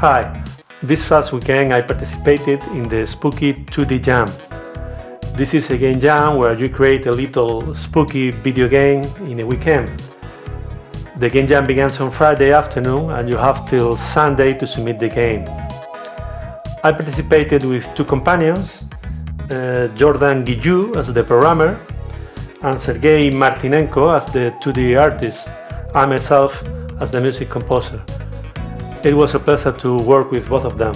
Hi, this past weekend I participated in the Spooky 2D Jam. This is a game jam where you create a little spooky video game in a weekend. The game jam begins on Friday afternoon and you have till Sunday to submit the game. I participated with two companions, uh, Jordan Guillou as the programmer and Sergei Martinenko as the 2D artist, I myself as the music composer. It was a pleasure to work with both of them.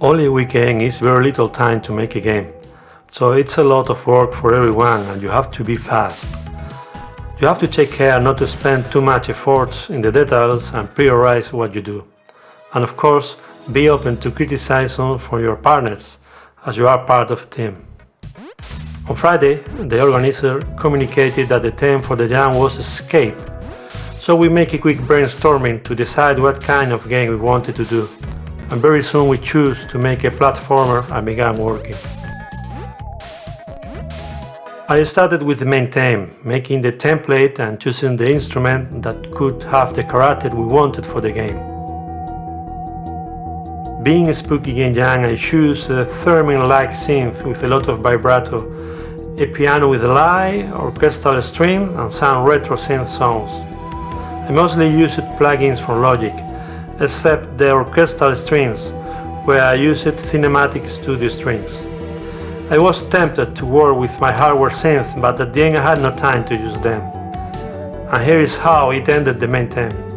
Only a weekend is very little time to make a game, so it's a lot of work for everyone and you have to be fast. You have to take care not to spend too much efforts in the details and prioritize what you do. And of course, be open to criticism from your partners, as you are part of a team. On Friday, the organizer communicated that the theme for the jam was escape, so we make a quick brainstorming to decide what kind of game we wanted to do, and very soon we choose to make a platformer and began working. I started with the main theme, making the template and choosing the instrument that could have the character we wanted for the game. Being a spooky game jam, I choose a theremin-like synth with a lot of vibrato, a piano with a light, orchestral strings and some retro synth sounds. I mostly used plugins from Logic, except the orchestral strings, where I used Cinematic Studio strings. I was tempted to work with my hardware synth, but at the end I had no time to use them. And here is how it ended the main theme.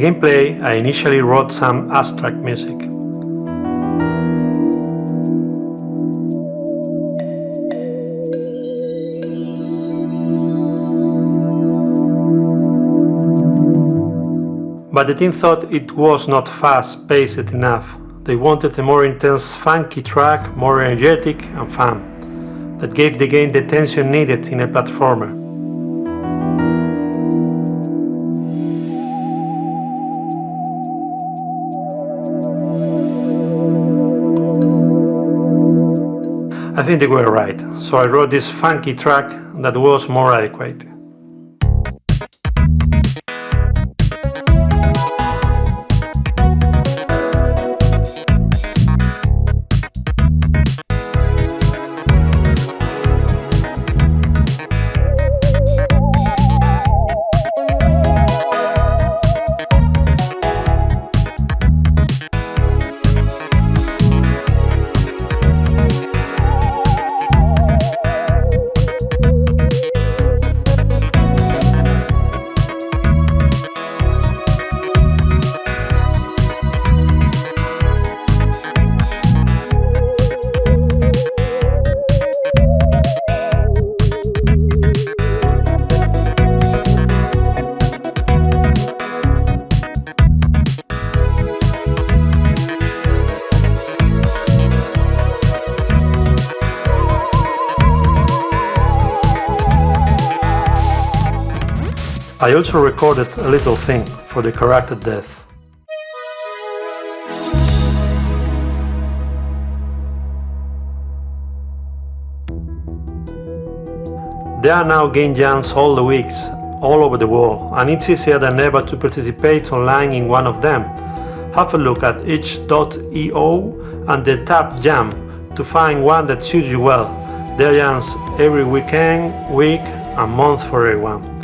Gameplay, I initially wrote some abstract music. But the team thought it was not fast-paced enough. They wanted a more intense, funky track, more energetic and fun, that gave the game the tension needed in a platformer. I think they were right, so I wrote this funky track that was more adequate. I also recorded a little thing for the character death. There are now game jams all the weeks, all over the world, and it's easier than ever to participate online in one of them. Have a look at itch.io and the tab Jam to find one that suits you well. There are jams every weekend, week, and month for everyone.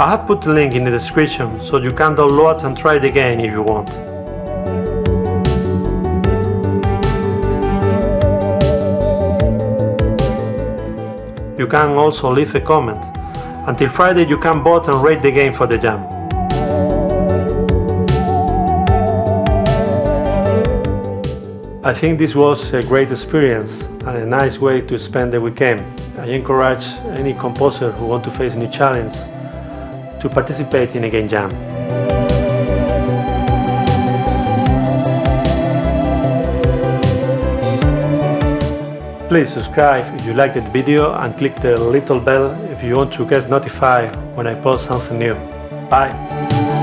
I have put the link in the description so you can download and try it again if you want. You can also leave a comment. Until Friday you can vote and rate the game for the jam. I think this was a great experience and a nice way to spend the weekend. I encourage any composer who want to face new challenge to participate in a game jam. Please subscribe if you liked the video and click the little bell if you want to get notified when I post something new. Bye!